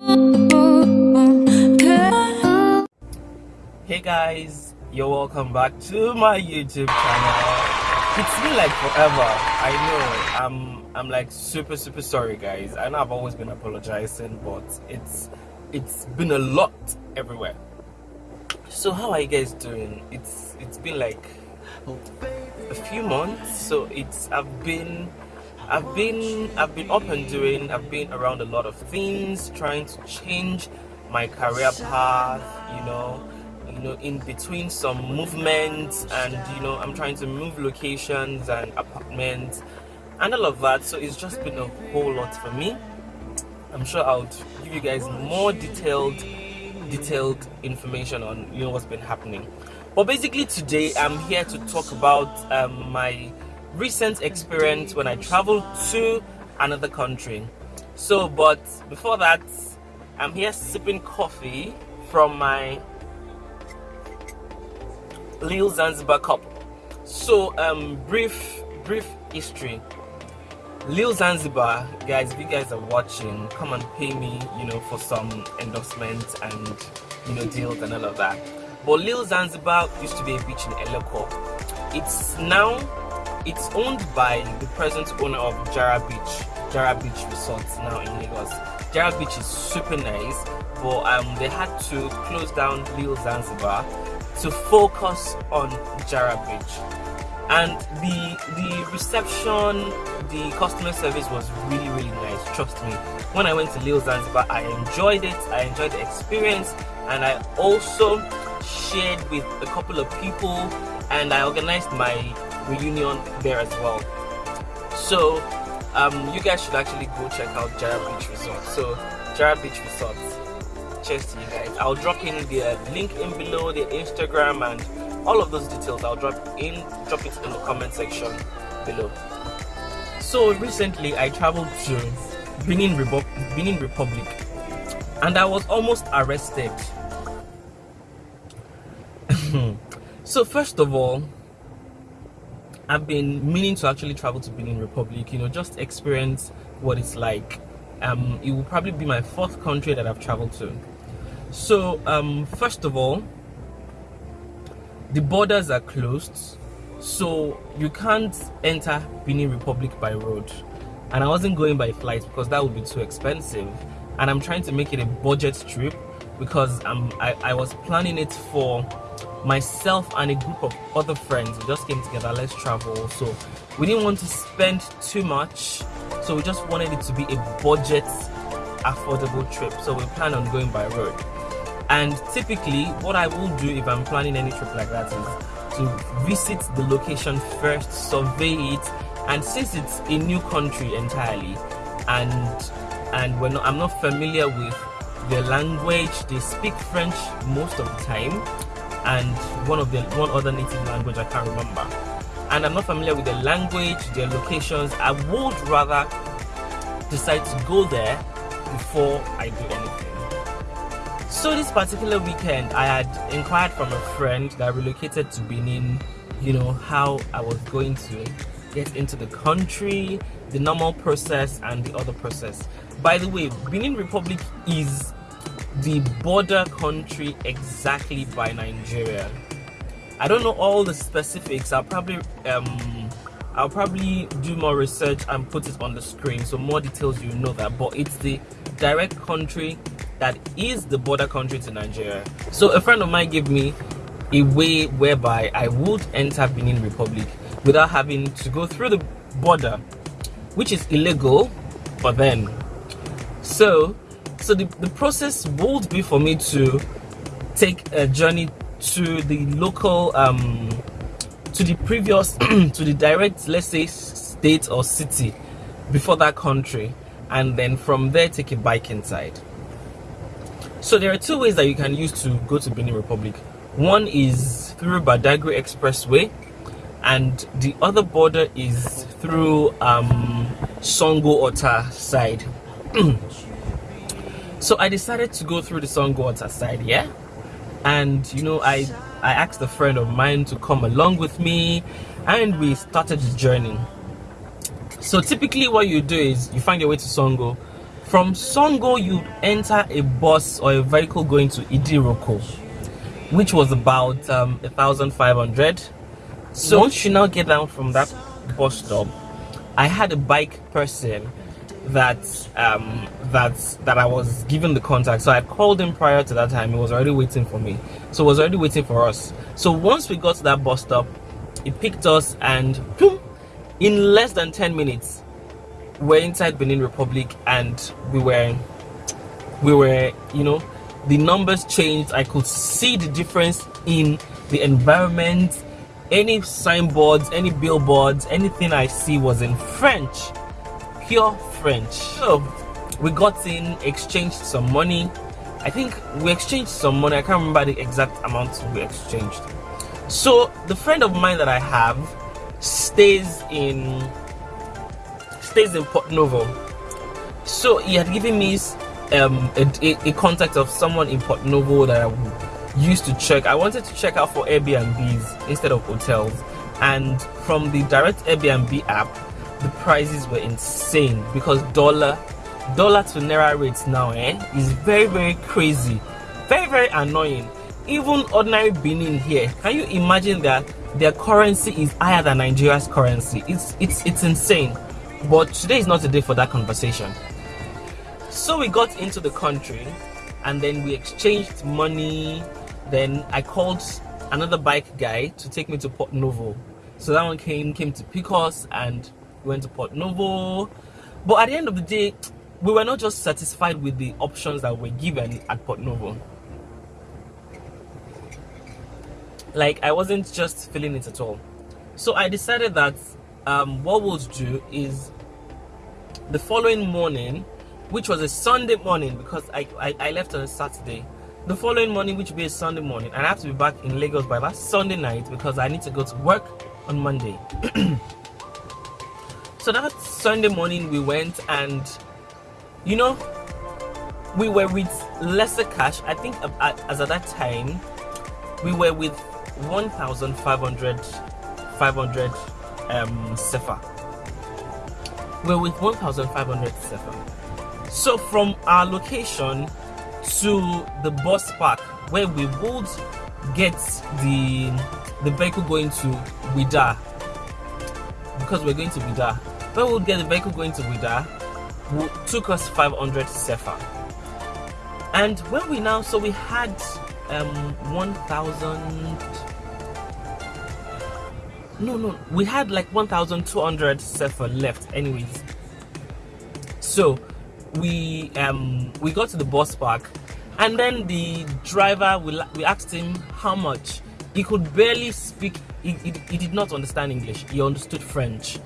Hey guys, you're welcome back to my YouTube channel. It's been like forever. I know. I'm I'm like super super sorry guys. I know I've always been apologizing, but it's it's been a lot everywhere. So how are you guys doing? It's it's been like a few months. So it's I've been I've been I've been up and doing. I've been around a lot of things, trying to change my career path. You know, you know, in between some movements, and you know, I'm trying to move locations and apartments and all of that. So it's just been a whole lot for me. I'm sure I'll give you guys more detailed detailed information on you know what's been happening but basically today i'm here to talk about um, my recent experience when i traveled to another country so but before that i'm here sipping coffee from my Lil Zanzibar cup so um brief brief history Lil Zanzibar, guys, if you guys are watching, come and pay me, you know, for some endorsements and, you know, deals and all of that. But Lil Zanzibar used to be a beach in Eleko. It's now, it's owned by the present owner of Jara Beach, Jara Beach Resorts now in Lagos. Jara Beach is super nice, but um, they had to close down Lil Zanzibar to focus on Jara Beach and the the reception the customer service was really really nice trust me when i went to Lil Zanzibar i enjoyed it i enjoyed the experience and i also shared with a couple of people and i organized my reunion there as well so um, you guys should actually go check out Jara Beach Resort. So Jara Beach Resort. Cheers to you guys. I'll drop in the link in below, the Instagram and all of those details i'll drop in drop it in the comment section below so recently i traveled to benin, Rebu benin republic and i was almost arrested so first of all i've been meaning to actually travel to benin republic you know just experience what it's like. Um it will probably be my fourth country that i've traveled to. So um first of all the borders are closed so you can't enter Benin Republic by road. And I wasn't going by flight because that would be too expensive. And I'm trying to make it a budget trip because I'm, I, I was planning it for myself and a group of other friends we just came together let's travel so we didn't want to spend too much so we just wanted it to be a budget affordable trip. So we plan on going by road. And typically what i will do if i'm planning any trip like that is to visit the location first survey it and since it's a new country entirely and and when i'm not familiar with the language they speak french most of the time and one of the one other native language i can't remember. And i'm not familiar with the language their locations. I would rather decide to go there before i do anything. So this particular weekend, I had inquired from a friend that relocated to Benin, you know, how I was going to get into the country, the normal process and the other process. By the way, Benin Republic is the border country exactly by Nigeria. I don't know all the specifics. I'll probably um I'll probably do more research and put it on the screen so more details you know that but it's the direct country that is the border country to Nigeria. So a friend of mine gave me a way whereby I would enter Benin Republic without having to go through the border, which is illegal for them. So, so the, the process would be for me to take a journey to the local, um, to the previous, to the direct, let's say, state or city before that country, and then from there take a bike inside. So there are two ways that you can use to go to Benin Republic. One is through Badagry Expressway and the other border is through um, Sango Ota side. so I decided to go through the Sango Ota side, yeah? And you know, I, I asked a friend of mine to come along with me and we started the journey. So typically what you do is you find your way to Sango from Sango, you enter a bus or a vehicle going to Idiroko, which was about um, 1,500. So once you now get down from that bus stop, I had a bike person that um, that that I was given the contact. So I called him prior to that time. He was already waiting for me. So was already waiting for us. So once we got to that bus stop, he picked us and boom, in less than 10 minutes, we're inside Benin Republic and we were we were, you know, the numbers changed. I could see the difference in the environment. Any signboards, any billboards, anything I see was in French pure French. So we got in, exchanged some money. I think we exchanged some money. I can't remember the exact amount we exchanged. So the friend of mine that I have stays in stays in Port Novo. So he had given me um, a, a, contact of someone in Port Novo that I used to check. I wanted to check out for Airbnbs instead of hotels. And from the direct Airbnb app, the prices were insane because dollar dollar to naira rates now eh is very very crazy. Very very annoying. Even ordinary benin here can you imagine that their currency is higher than nigeria's currency? It's it's it's insane. But today is not a day for that conversation. So we got into the country and then we exchanged money. Then i called another bike guy to take me to port novo. So that one came came to pick us and went to Port Novo. But at the end of the day, we were not just satisfied with the options that were given at Port Novo. Like, I wasn't just feeling it at all. So I decided that um, what we'll do is the following morning, which was a Sunday morning because I, I, I left on a Saturday. The following morning, which will be a Sunday morning, and I have to be back in Lagos by that Sunday night because I need to go to work on Monday. so that Sunday morning we went and you know we were with lesser cash. I think as at that time we were with 1,500 500 um sefa. We we're with 1,500 sefa. So from our location to the bus park where we would get the the vehicle going to Ouidah because we're going to Ouidah when we would get the vehicle going to Ouidah, took us 500 sefa. And when we now, so we had um 1,000. No, no, we had like 1,200 sefa left, anyways. So we um we got to the bus park, and then the driver we we asked him how much. He could barely speak. He, he, he did not understand English. He understood French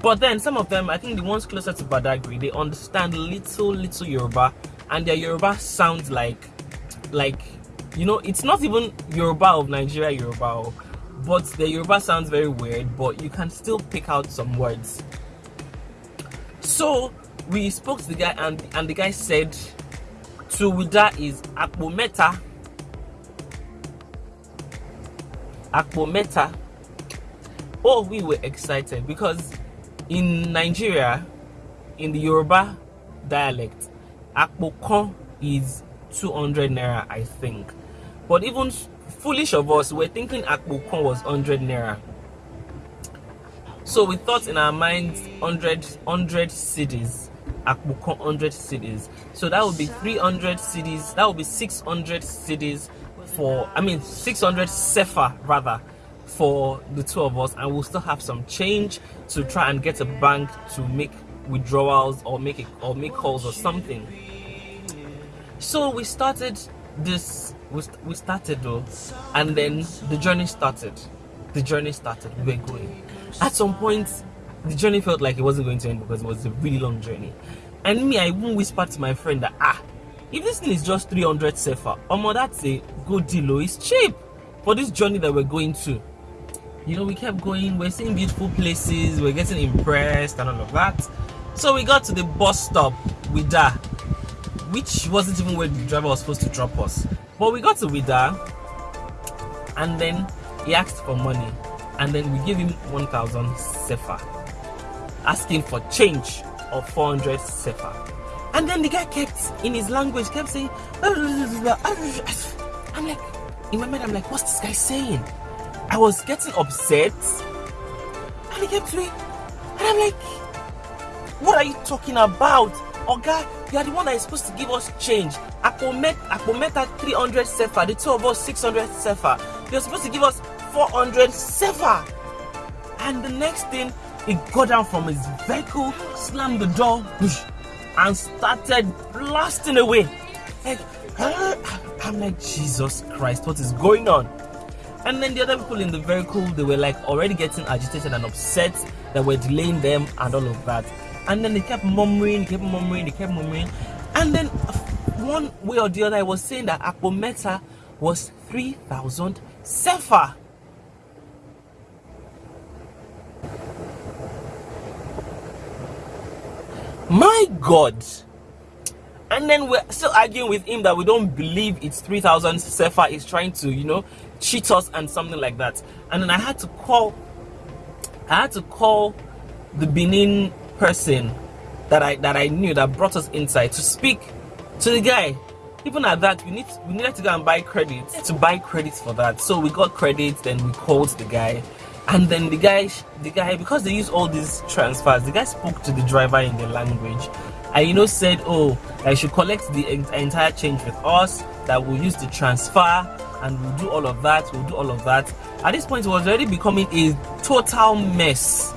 but then some of them, I think the ones closer to Badagry, they understand little, little Yoruba, and their Yoruba sounds like, like, you know, it's not even Yoruba of Nigeria Yoruba, oh, but the Yoruba sounds very weird, but you can still pick out some words. So we spoke to the guy, and and the guy said, "To Ouidah is Akpo Meta." Akpo Meta. Oh, we were excited because in Nigeria, in the Yoruba dialect, akpokon is 200 naira, I think. But even foolish of us, we're thinking akpokon was 100 naira. So we thought in our minds 100, 100 cedis, akpokon 100 cities. So that would be 300 cities, that would be 600 cities for, I mean 600 sefa rather for the two of us and we'll still have some change to try and get a bank to make withdrawals or make it or make calls or something. So we started this we we started though and then the journey started. The journey started. We were going. At some point the journey felt like it wasn't going to end because it was a really long journey. And me i even whispered to my friend that ah if this thing is just 300 sefa um that's a good deal it's cheap for this journey that we're going to you know we kept going we're seeing beautiful places we're getting impressed and all of that. So we got to the bus stop Ouidah which wasn't even where the driver was supposed to drop us. But we got to Ouidah and then he asked for money and then we gave him 1000 sefa asking for change of 400 sefa. And then the guy kept, in his language, kept saying, ah, ah, ah, I'm like, in my mind, I'm like, what's this guy saying? I was getting upset. And he kept me, and I'm like, what are you talking about? Oh God, you are the one that is supposed to give us change. Apomet, Apometa 300 sefa, the two of us 600 sefa. You're supposed to give us 400 sefa. And the next thing, he got down from his vehicle, slammed the door, and started blasting away. Like, I'm like, Jesus Christ, what is going on? And then the other people in the vehicle, they were like already getting agitated and upset that we're delaying them and all of that. And then they kept murmuring, kept murmuring, they kept murmuring. And then one way or the other, I was saying that Apometa was 3,000 Sefa. My God. And then we're still arguing with him that we don't believe it's 3,000 Sefa is trying to, you know, cheat us and something like that. And then I had to call, I had to call the Benin person that I that I knew that brought us inside to speak to the guy. Even at that, we need we needed to go and buy credits to buy credits for that. So we got credits, then we called the guy and then the guy the guy because they use all these transfers the guy spoke to the driver in the language and you know said oh i should collect the entire change with us that we'll use the transfer and we'll do all of that we'll do all of that. At this point it was already becoming a total mess.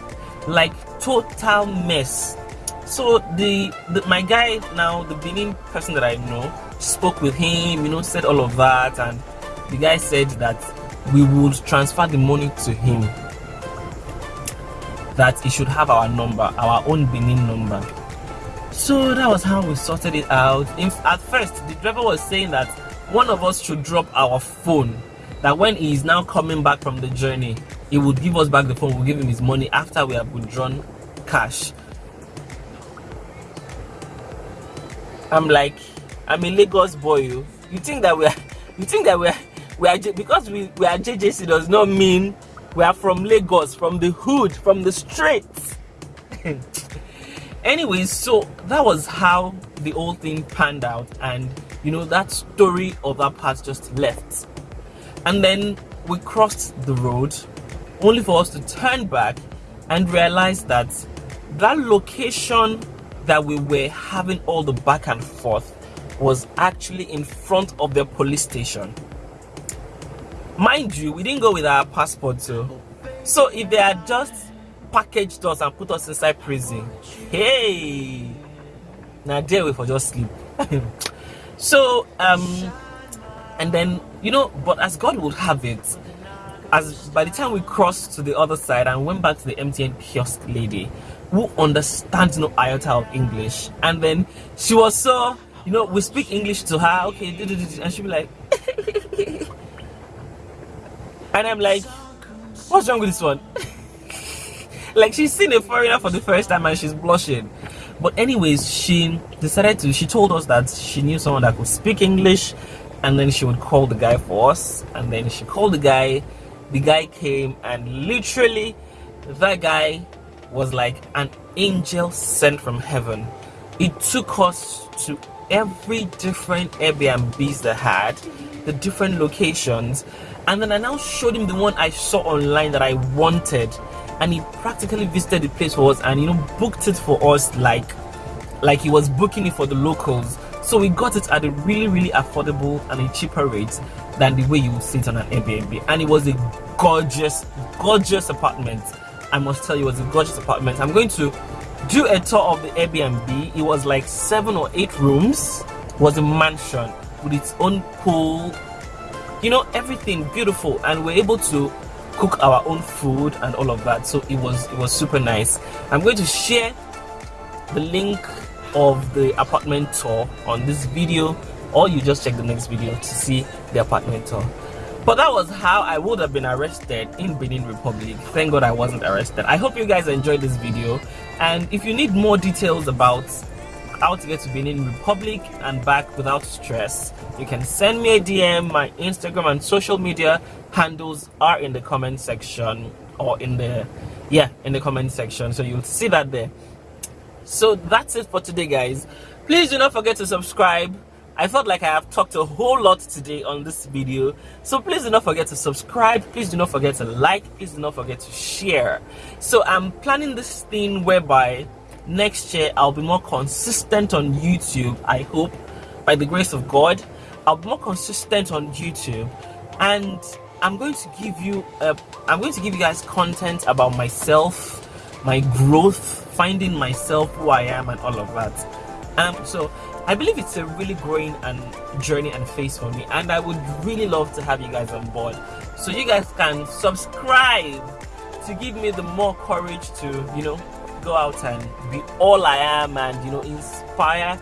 Like total mess. So the, the my guy now the benin person that i know spoke with him you know said all of that and the guy said that we would transfer the money to him. That he should have our number our own benin number so that was how we sorted it out. In, at first the driver was saying that one of us should drop our phone that when he is now coming back from the journey he would give us back the phone we'll give him his money after we have withdrawn cash. I'm like i'm a lagos boy oh. you think that we're you think that we're we are because we, we are JJC does not mean we are from Lagos, from the hood, from the streets. Anyways, so that was how the whole thing panned out, and you know that story of that part just left. And then we crossed the road, only for us to turn back and realize that that location that we were having all the back and forth was actually in front of the police station mind you we didn't go with our passport so so if they had just packaged us and put us inside prison. Hey! Now there we for just sleep. So um and then you know but as god would have it as by the time we crossed to the other side and went back to the mtn kiosk lady who understands no iota of english and then she was so you know we speak english to her okay and she'd be like and I'm like, what's wrong with this one? like she's seen a foreigner for the first time and she's blushing. But anyways, she decided to, she told us that she knew someone that could speak English and then she would call the guy for us. And then she called the guy, the guy came and literally that guy was like an angel sent from heaven. It took us to every different Airbnbs they had, the different locations and then I now showed him the one I saw online that I wanted and he practically visited the place for us and you know booked it for us like like he was booking it for the locals. So we got it at a really really affordable and a cheaper rate than the way you would see it on an Airbnb. And it was a gorgeous gorgeous apartment. I must tell you it was a gorgeous apartment. I'm going to do a tour of the Airbnb. It was like seven or eight rooms. It was a mansion with its own pool. You know everything beautiful. And we're able to cook our own food and all of that. So it was it was super nice. I'm going to share the link of the apartment tour on this video or you just check the next video to see the apartment tour. But that was how i would have been arrested in benin republic. Thank god i wasn't arrested. I hope you guys enjoyed this video. And if you need more details about how to get to Benin Republic and back without stress, you can send me a DM. My Instagram and social media handles are in the comment section or in the yeah in the comment section, so you'll see that there. So that's it for today, guys. please do not forget to subscribe I felt like I have talked a whole lot today on this video. So please do not forget to subscribe. Please do not forget to like. Please do not forget to share. So I'm planning this thing whereby next year I'll be more consistent on YouTube. I hope by the grace of God, I'll be more consistent on YouTube and I'm going to give you a, I'm going to give you guys content about myself, my growth, finding myself, who I am and all of that. Um, so I believe it's a really growing and journey and phase for me, and I would really love to have you guys on board. So you guys can subscribe to give me the more courage to, you know, go out and be all I am and you know inspire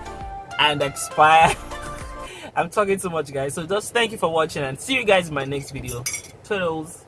and expire. I'm talking too much guys. So just thank you for watching and see you guys in my next video. Toodles.